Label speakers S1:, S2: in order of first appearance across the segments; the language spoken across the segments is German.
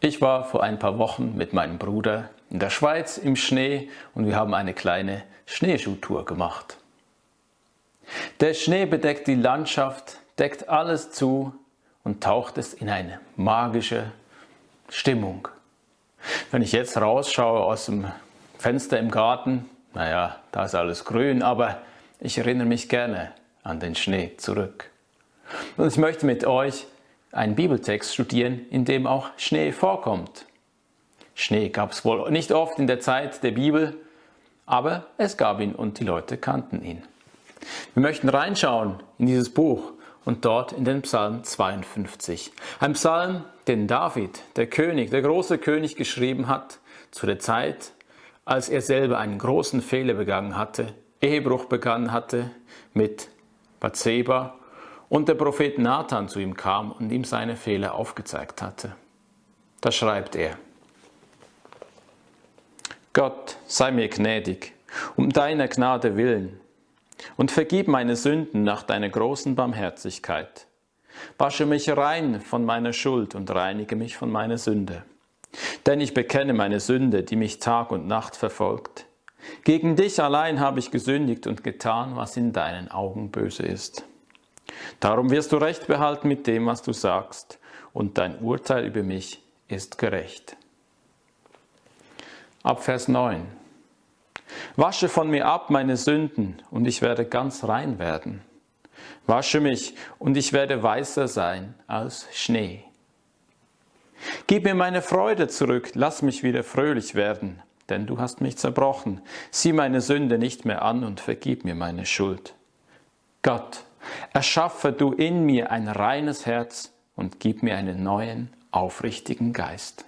S1: Ich war vor ein paar Wochen mit meinem Bruder in der Schweiz im Schnee und wir haben eine kleine Schneeschuhtour gemacht. Der Schnee bedeckt die Landschaft, deckt alles zu und taucht es in eine magische Stimmung. Wenn ich jetzt rausschaue aus dem Fenster im Garten, naja, da ist alles grün, aber ich erinnere mich gerne an den Schnee zurück. Und ich möchte mit euch einen Bibeltext studieren, in dem auch Schnee vorkommt. Schnee gab es wohl nicht oft in der Zeit der Bibel, aber es gab ihn und die Leute kannten ihn. Wir möchten reinschauen in dieses Buch und dort in den Psalm 52. Ein Psalm, den David, der König, der große König geschrieben hat, zu der Zeit, als er selber einen großen Fehler begangen hatte, Ehebruch begangen hatte mit Bathseba und der Prophet Nathan zu ihm kam und ihm seine Fehler aufgezeigt hatte. Da schreibt er, Gott, sei mir gnädig, um deiner Gnade willen, und vergib meine Sünden nach deiner großen Barmherzigkeit. Wasche mich rein von meiner Schuld und reinige mich von meiner Sünde. Denn ich bekenne meine Sünde, die mich Tag und Nacht verfolgt. Gegen dich allein habe ich gesündigt und getan, was in deinen Augen böse ist. Darum wirst du Recht behalten mit dem, was du sagst, und dein Urteil über mich ist gerecht. Ab Vers 9. Wasche von mir ab meine Sünden, und ich werde ganz rein werden. Wasche mich, und ich werde weißer sein als Schnee. Gib mir meine Freude zurück, lass mich wieder fröhlich werden, denn du hast mich zerbrochen. Sieh meine Sünde nicht mehr an und vergib mir meine Schuld. Gott, erschaffe du in mir ein reines Herz und gib mir einen neuen, aufrichtigen Geist.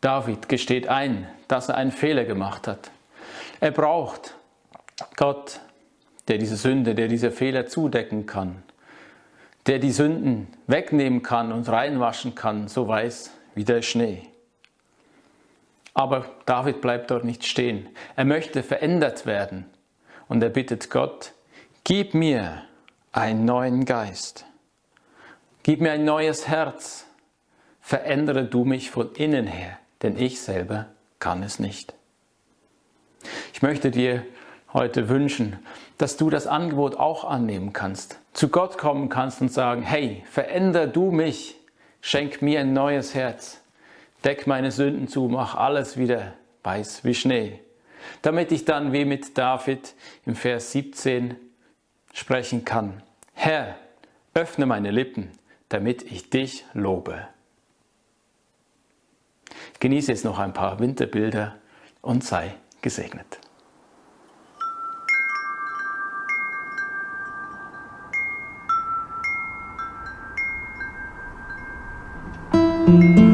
S1: David gesteht ein, dass er einen Fehler gemacht hat. Er braucht Gott, der diese Sünde, der diese Fehler zudecken kann, der die Sünden wegnehmen kann und reinwaschen kann, so weiß wie der Schnee. Aber David bleibt dort nicht stehen. Er möchte verändert werden und er bittet Gott, gib mir einen neuen Geist, gib mir ein neues Herz, verändere du mich von innen her, denn ich selber kann es nicht. Ich möchte dir heute wünschen, dass du das Angebot auch annehmen kannst, zu Gott kommen kannst und sagen, hey, veränder du mich, schenk mir ein neues Herz, deck meine Sünden zu, mach alles wieder weiß wie Schnee damit ich dann wie mit David im Vers 17 sprechen kann. Herr, öffne meine Lippen, damit ich dich lobe. Genieße jetzt noch ein paar Winterbilder und sei gesegnet.
S2: Musik